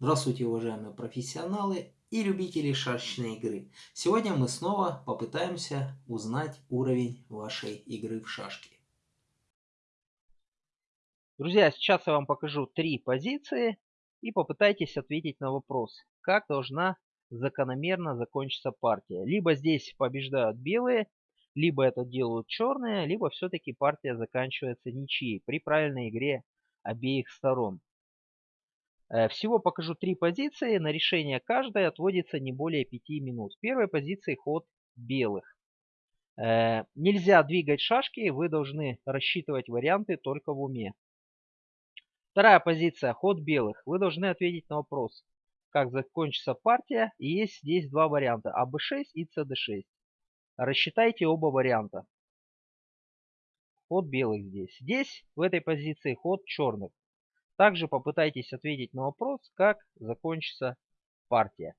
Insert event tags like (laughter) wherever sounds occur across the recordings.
Здравствуйте, уважаемые профессионалы и любители шашечной игры. Сегодня мы снова попытаемся узнать уровень вашей игры в шашки. Друзья, сейчас я вам покажу три позиции и попытайтесь ответить на вопрос, как должна закономерно закончиться партия. Либо здесь побеждают белые, либо это делают черные, либо все-таки партия заканчивается ничьей при правильной игре обеих сторон. Э, всего покажу три позиции. На решение каждой отводится не более 5 минут. В первой позиции ход белых. Э, нельзя двигать шашки, вы должны рассчитывать варианты только в уме. Вторая позиция, ход белых. Вы должны ответить на вопрос, как закончится партия. И есть здесь два варианта, АБ6 и СД6. Рассчитайте оба варианта. Ход белых здесь. Здесь, в этой позиции, ход черных. Также попытайтесь ответить на вопрос, как закончится партия.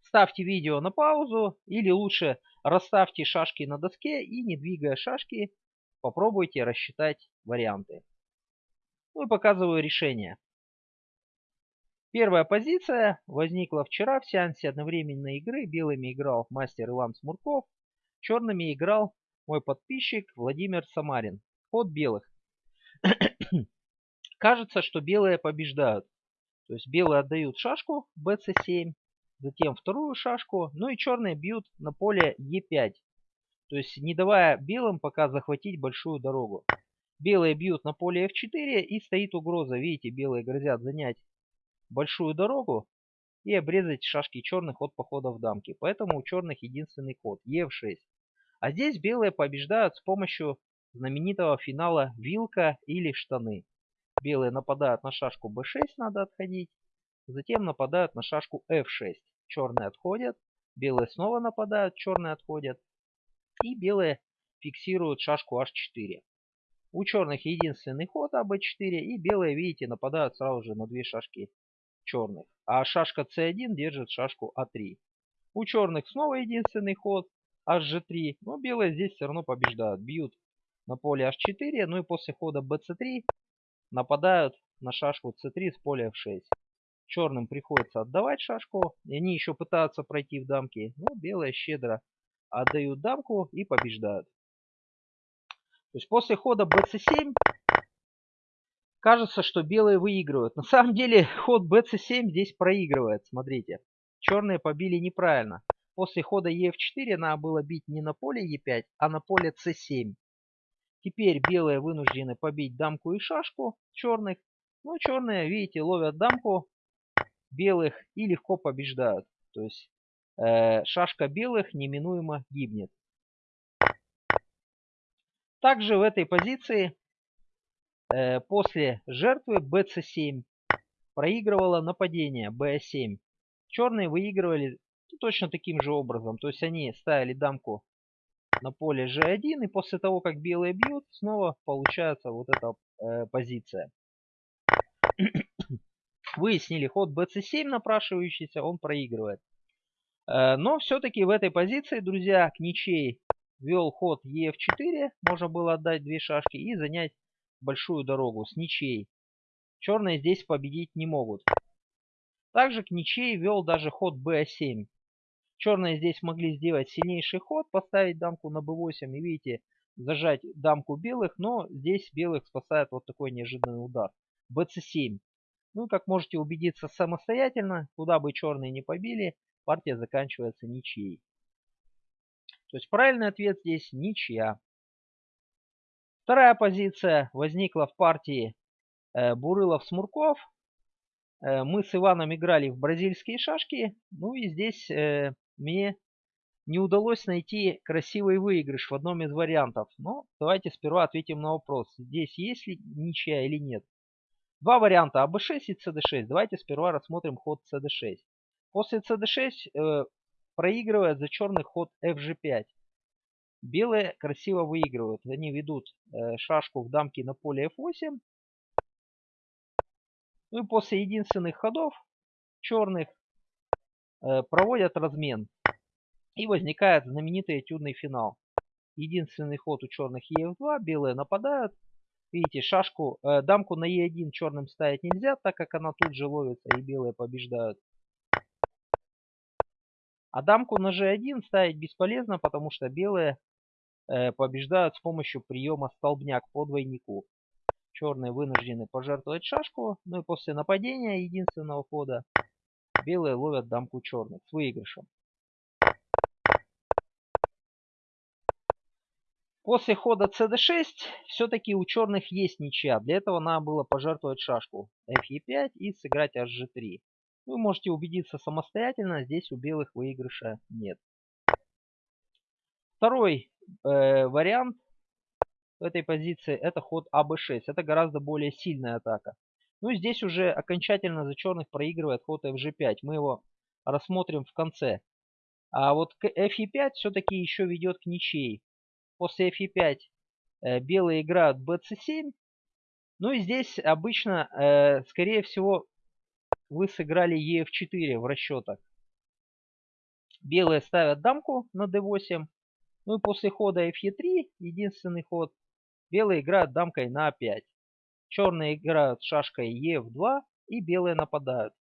Ставьте видео на паузу или лучше расставьте шашки на доске и не двигая шашки попробуйте рассчитать варианты. Ну и показываю решение. Первая позиция возникла вчера в сеансе одновременной игры. Белыми играл мастер Иван Смурков, черными играл мой подписчик Владимир Самарин. Ход белых. Кажется, что белые побеждают. То есть белые отдают шашку bc7, затем вторую шашку, ну и черные бьют на поле e5. То есть не давая белым пока захватить большую дорогу. Белые бьют на поле f4 и стоит угроза. Видите, белые грозят занять большую дорогу и обрезать шашки черных от похода в дамки. Поэтому у черных единственный ход ef6. А здесь белые побеждают с помощью знаменитого финала вилка или штаны. Белые нападают на шашку b6, надо отходить. Затем нападают на шашку f6. Черные отходят. Белые снова нападают, черные отходят. И белые фиксируют шашку h4. У черных единственный ход АБ4, и белые, видите, нападают сразу же на две шашки черных. А шашка c1 держит шашку а3. У черных снова единственный ход hg3, но белые здесь все равно побеждают. Бьют на поле h4, ну и после хода bc3 нападают на шашку c3 с поля f6. Черным приходится отдавать шашку, и они еще пытаются пройти в дамки, но белые щедро отдают дамку и побеждают. То есть после хода bc7 кажется, что белые выигрывают. На самом деле ход bc7 здесь проигрывает, смотрите. Черные побили неправильно. После хода e4 надо было бить не на поле e5, а на поле c7. Теперь белые вынуждены побить дамку и шашку черных. Ну, черные, видите, ловят дамку белых и легко побеждают. То есть э, шашка белых неминуемо гибнет. Также в этой позиции э, после жертвы bc7 проигрывало нападение b7. Черные выигрывали точно таким же образом. То есть они ставили дамку на поле g1. И после того, как белые бьют, снова получается вот эта э, позиция. (coughs) Выяснили ход bc7 напрашивающийся, он проигрывает. Э, но все-таки в этой позиции, друзья, к ничей вел ход ef4. Можно было отдать две шашки и занять большую дорогу с ничей. Черные здесь победить не могут. Также к ничей вел даже ход b7. Черные здесь могли сделать сильнейший ход, поставить дамку на b8 и видите, зажать дамку белых, но здесь белых спасает вот такой неожиданный удар. bc7. Ну, как можете убедиться самостоятельно, куда бы черные не побили, партия заканчивается ничьей. То есть правильный ответ здесь ничья. Вторая позиция возникла в партии э, Бурылов-Смурков. Э, мы с Иваном играли в бразильские шашки. Ну и здесь э, мне не удалось найти красивый выигрыш в одном из вариантов. Но давайте сперва ответим на вопрос. Здесь есть ли ничья или нет. Два варианта АБ6 и СД6. Давайте сперва рассмотрим ход СД6. После СД6 э, проигрывает за черный ход FG5. Белые красиво выигрывают. Они ведут э, шашку в дамке на поле F8. Ну и после единственных ходов черных проводят размен. И возникает знаменитый этюдный финал. Единственный ход у черных ef2, белые нападают. Видите, шашку, э, дамку на Е1 черным ставить нельзя, так как она тут же ловится и белые побеждают. А дамку на G1 ставить бесполезно, потому что белые э, побеждают с помощью приема столбняк по двойнику. Черные вынуждены пожертвовать шашку, ну и после нападения единственного хода белые ловят дамку черных с выигрышем. После хода cd6 все-таки у черных есть ничья. Для этого надо было пожертвовать шашку fe5 и сыграть hg3. Вы можете убедиться самостоятельно, здесь у белых выигрыша нет. Второй э, вариант в этой позиции это ход АБ6. Это гораздо более сильная атака. Ну здесь уже окончательно за черных проигрывает ход FG5. Мы его рассмотрим в конце. А вот к FE5 все-таки еще ведет к ничьей. После FE5 э, белые играют BC7. Ну и здесь обычно, э, скорее всего, вы сыграли EF4 в расчетах. Белые ставят дамку на D8. Ну и после хода FE3, единственный ход, белые играют дамкой на А5. Черные играют шашкой Е2 и белые нападают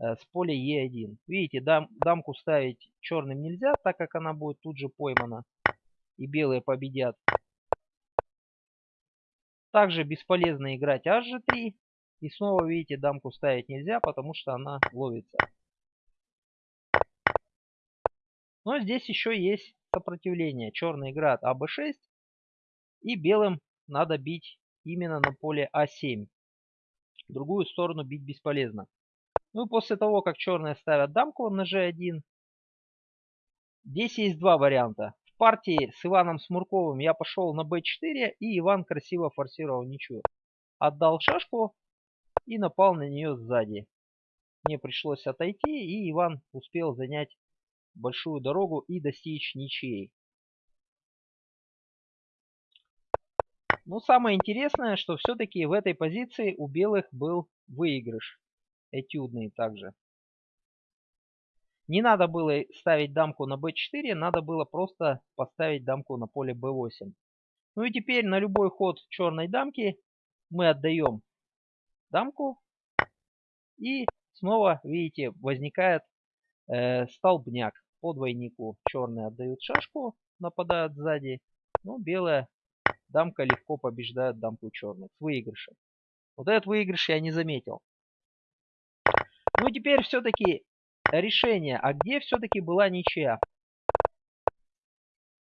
э, с поля Е1. Видите, дам, дамку ставить черным нельзя, так как она будет тут же поймана. И белые победят. Также бесполезно играть HG3. И снова, видите, дамку ставить нельзя, потому что она ловится. Но здесь еще есть сопротивление. Черный играет АБ6. И белым надо бить именно на поле А7. В другую сторону бить бесполезно. Ну и после того, как черные ставят дамку на G1, здесь есть два варианта. В партии с Иваном Смурковым я пошел на B4, и Иван красиво форсировал ничью. Отдал шашку и напал на нее сзади. Мне пришлось отойти, и Иван успел занять большую дорогу и достичь ничьей. Но самое интересное, что все-таки в этой позиции у белых был выигрыш. Этюдный также. Не надо было ставить дамку на b4, надо было просто поставить дамку на поле b8. Ну и теперь на любой ход черной дамки мы отдаем дамку. И снова, видите, возникает э, столбняк по двойнику. Черные отдают шашку, нападают сзади. Ну, белая дамка легко побеждает дамку черных с выигрышем. Вот этот выигрыш я не заметил. Ну теперь все-таки решение. А где все-таки была ничья?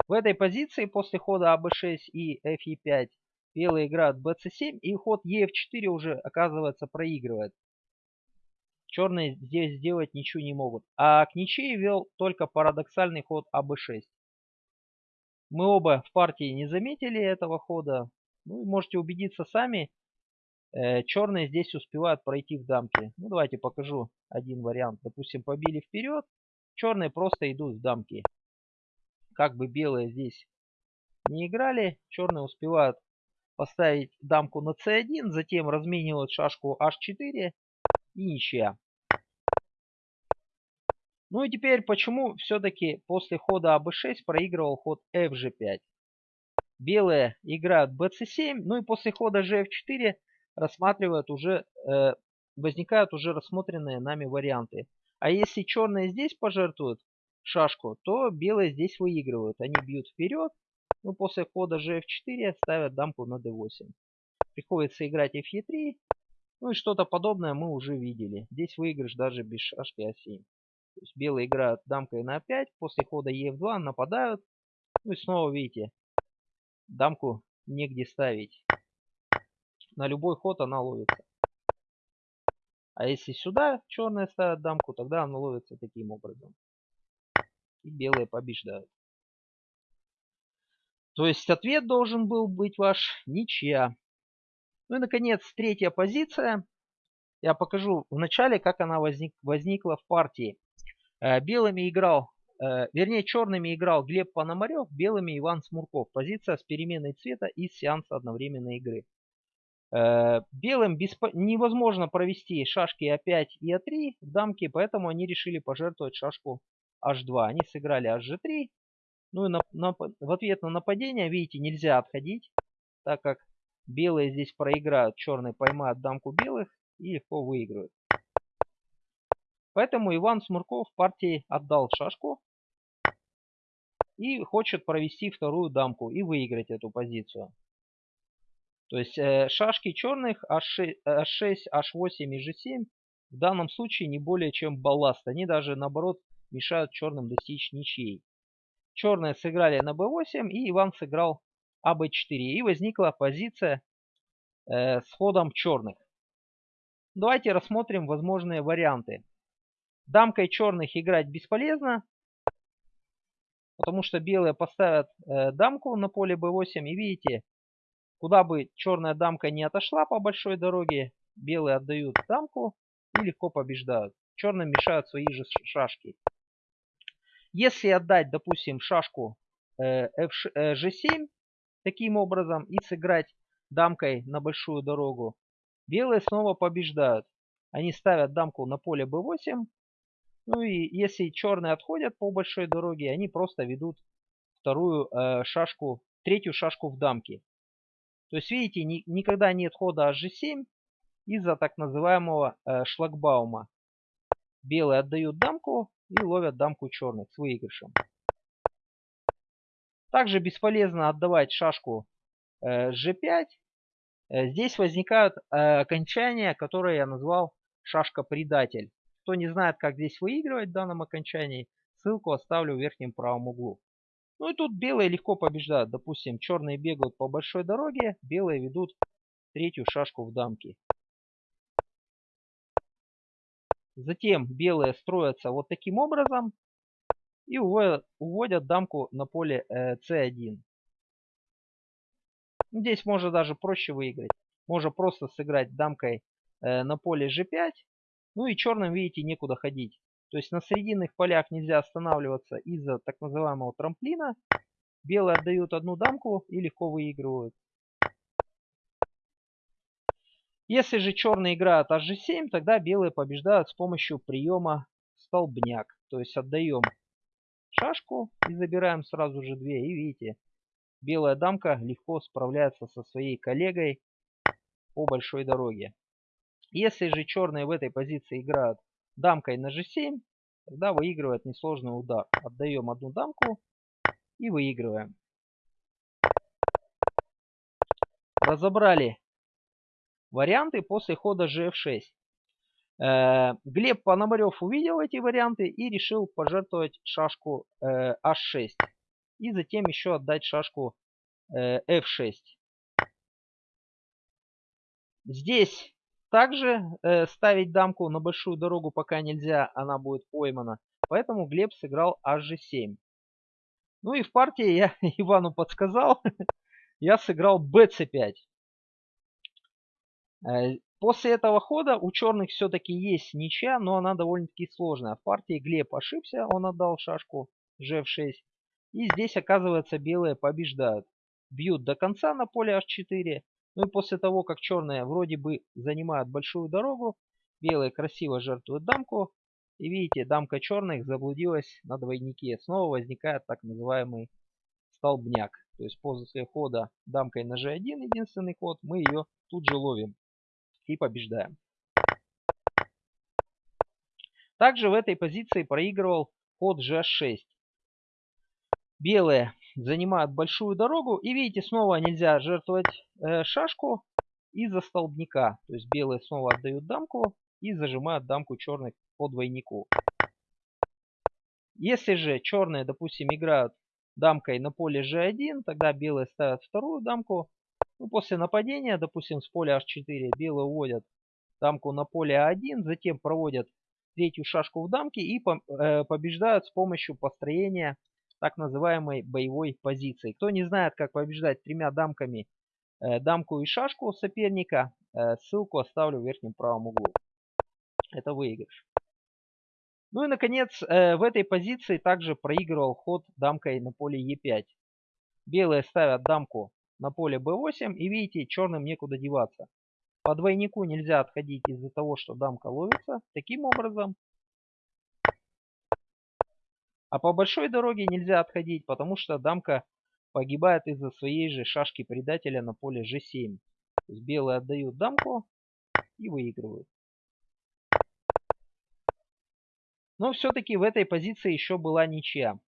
В этой позиции после хода АБ6 и FE5 белые играют BC7 и ход EF4 уже оказывается проигрывает. Черные здесь сделать ничего не могут. А к ничьей вел только парадоксальный ход АБ6. Мы оба в партии не заметили этого хода. Ну, можете убедиться сами. Э, черные здесь успевают пройти в дамки. Ну, давайте покажу один вариант. Допустим, побили вперед. Черные просто идут в дамки. Как бы белые здесь не играли, черные успевают поставить дамку на c1, затем разменивают шашку h4 и ничья. Ну и теперь, почему все-таки после хода АБ6 проигрывал ход FG5? Белые играют BC7, ну и после хода GF4 рассматривают уже, э, возникают уже рассмотренные нами варианты. А если черные здесь пожертвуют шашку, то белые здесь выигрывают. Они бьют вперед, ну после хода GF4 ставят дамку на D8. Приходится играть FE3, ну и что-то подобное мы уже видели. Здесь выигрыш даже без шашки А7. То есть белые играют дамкой на 5, после хода Е2 нападают. Ну и снова видите, дамку негде ставить. На любой ход она ловится. А если сюда черные ставят дамку, тогда она ловится таким образом. И белые побеждают. То есть ответ должен был быть ваш ничья. Ну и наконец третья позиция. Я покажу в начале, как она возник, возникла в партии. Э, белыми играл, э, вернее черными играл Глеб Пономарев, белыми Иван Смурков. Позиция с переменой цвета из сеанса одновременной игры. Э, белым беспо... невозможно провести шашки А5 и А3 в дамке, поэтому они решили пожертвовать шашку H2. Они сыграли HG3. Ну и на, на, в ответ на нападение, видите, нельзя отходить, так как Белые здесь проиграют, черные поймают дамку белых и легко выиграют. Поэтому Иван Смурков партии отдал шашку и хочет провести вторую дамку и выиграть эту позицию. То есть э, шашки черных H6, H6, H8 и G7 в данном случае не более чем балласт. Они даже наоборот мешают черным достичь ничьей. Черные сыграли на b8 и Иван сыграл аб4. И возникла позиция э, с ходом черных. Давайте рассмотрим возможные варианты. Дамкой черных играть бесполезно, потому что белые поставят э, дамку на поле b8. И видите, куда бы черная дамка не отошла по большой дороге, белые отдают дамку и легко побеждают. Черным мешают свои же шашки. Если отдать, допустим, шашку э, F, э, G7 таким образом и сыграть дамкой на большую дорогу, белые снова побеждают. Они ставят дамку на поле b8. Ну и если черные отходят по большой дороге, они просто ведут вторую э, шашку, третью шашку в дамке. То есть, видите, ни, никогда нет хода H7 из-за так называемого э, шлагбаума. Белые отдают дамку и ловят дамку черных с выигрышем. Также бесполезно отдавать шашку э, G5. Э, здесь возникают э, окончания, которые я назвал шашка-предатель. Кто не знает, как здесь выигрывать в данном окончании, ссылку оставлю в верхнем правом углу. Ну и тут белые легко побеждают. Допустим, черные бегают по большой дороге, белые ведут третью шашку в дамке. Затем белые строятся вот таким образом и уводят, дамку на поле э, c1. Здесь можно даже проще выиграть. Можно просто сыграть дамкой э, на поле g5. Ну и черным, видите, некуда ходить. То есть на срединных полях нельзя останавливаться из-за так называемого трамплина. Белые отдают одну дамку и легко выигрывают. Если же черные играют hg7, тогда белые побеждают с помощью приема столбняк. То есть отдаем шашку и забираем сразу же две. И видите, белая дамка легко справляется со своей коллегой по большой дороге. Если же черные в этой позиции играют дамкой на g7, тогда выигрывает несложный удар. Отдаем одну дамку и выигрываем. Разобрали варианты после хода gf6. Э, Глеб Пономарев увидел эти варианты и решил пожертвовать шашку э, h6. И затем еще отдать шашку э, f6. Здесь также ставить дамку на большую дорогу пока нельзя, она будет поймана. Поэтому Глеб сыграл hg7. Ну и в партии я (laughs) Ивану подсказал. (laughs) я сыграл bc5. Э, после этого хода у черных все-таки есть ничья, но она довольно-таки сложная. В партии Глеб ошибся, он отдал шашку g6. И здесь, оказывается, белые побеждают. Бьют до конца на поле h4. Ну и после того, как черные вроде бы занимают большую дорогу, белые красиво жертвуют дамку. И видите, дамка черных заблудилась на двойнике. Снова возникает так называемый столбняк. То есть после хода дамкой на g1, единственный ход, мы ее тут же ловим и побеждаем. Также в этой позиции проигрывал ход g6. Белые занимают большую дорогу. И видите, снова нельзя жертвовать э, шашку из-за столбняка. То есть белые снова отдают дамку и зажимают дамку черных по двойнику. Если же черные, допустим, играют дамкой на поле g1, тогда белые ставят вторую дамку ну, после нападения, допустим, с поля h4 белые уводят дамку на поле a1, затем проводят третью шашку в дамке и э, побеждают с помощью построения так называемой боевой позиции. Кто не знает, как побеждать тремя дамками, э, дамку и шашку соперника, э, ссылку оставлю в верхнем правом углу. Это выигрыш. Ну и, наконец, в этой позиции также проигрывал ход дамкой на поле e5. Белые ставят дамку на поле b8. И видите, черным некуда деваться. По двойнику нельзя отходить из-за того, что дамка ловится. Таким образом. А по большой дороге нельзя отходить, потому что дамка погибает из-за своей же шашки предателя на поле g7. То есть белые отдают дамку и выигрывают. Но все-таки в этой позиции еще была ничья.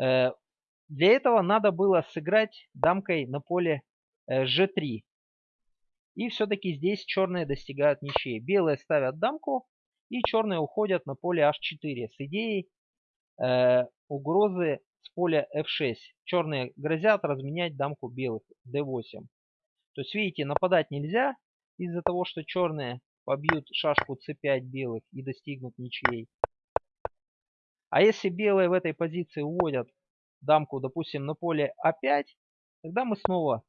Э, для этого надо было сыграть дамкой на поле g3. Э, и все-таки здесь черные достигают ничьей. Белые ставят дамку, и черные уходят на поле h4 с идеей э, угрозы с поля f6. Черные грозят разменять дамку белых d8. То есть, видите, нападать нельзя из-за того, что черные побьют шашку c5 белых и достигнут ничьей. А если белые в этой позиции уводят дамку, допустим, на поле а5, тогда мы снова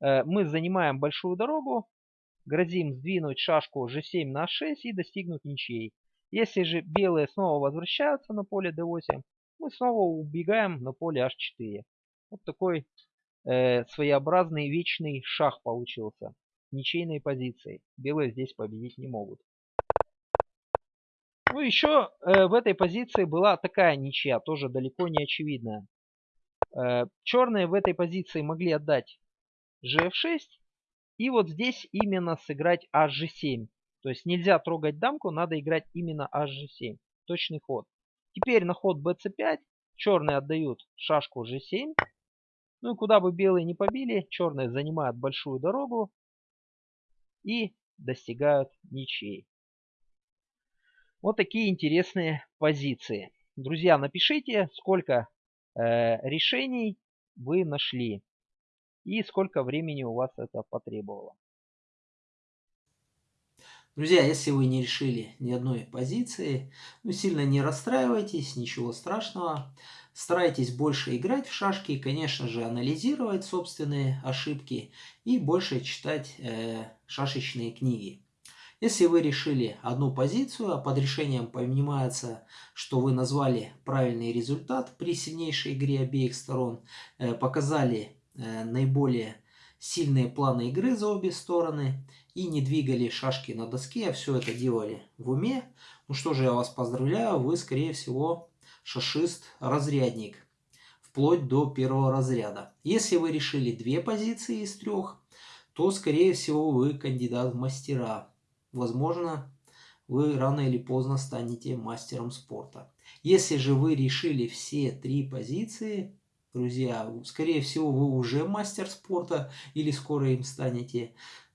э, мы занимаем большую дорогу, грозим сдвинуть шашку g7 на h6 и достигнуть ничьей. Если же белые снова возвращаются на поле d8, мы снова убегаем на поле h4. Вот такой э, своеобразный вечный шах получился. Ничейной позиции. Белые здесь победить не могут. Ну еще э, в этой позиции была такая ничья, тоже далеко не очевидная. Э, черные в этой позиции могли отдать gf6. И вот здесь именно сыграть hg7. То есть нельзя трогать дамку, надо играть именно hg7. Точный ход. Теперь на ход bc5 черные отдают шашку g7. Ну и куда бы белые не побили, черные занимают большую дорогу и достигают ничьей. Вот такие интересные позиции. Друзья, напишите, сколько э, решений вы нашли и сколько времени у вас это потребовало. Друзья, если вы не решили ни одной позиции, ну сильно не расстраивайтесь, ничего страшного. Старайтесь больше играть в шашки, конечно же, анализировать собственные ошибки и больше читать э, шашечные книги. Если вы решили одну позицию, а под решением понимается, что вы назвали правильный результат при сильнейшей игре обеих сторон, э, показали э, наиболее сильные планы игры за обе стороны и не двигали шашки на доске, а все это делали в уме, ну что же, я вас поздравляю, вы, скорее всего, шашист-разрядник, вплоть до первого разряда. Если вы решили две позиции из трех, то, скорее всего, вы кандидат в мастера возможно, вы рано или поздно станете мастером спорта. Если же вы решили все три позиции, друзья, скорее всего, вы уже мастер спорта или скоро им станете.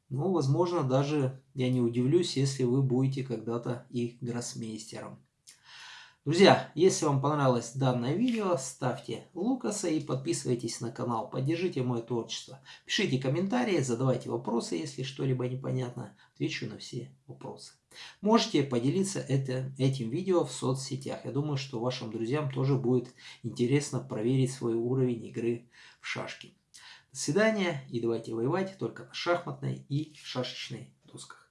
Ну, возможно, даже я не удивлюсь, если вы будете когда-то их гроссмейстером. Друзья, если вам понравилось данное видео, ставьте лукаса и подписывайтесь на канал. Поддержите мое творчество. Пишите комментарии, задавайте вопросы, если что-либо непонятно. Отвечу на все вопросы. Можете поделиться это, этим видео в соцсетях. Я думаю, что вашим друзьям тоже будет интересно проверить свой уровень игры в шашки. До свидания и давайте воевать только на шахматной и шашечной досках.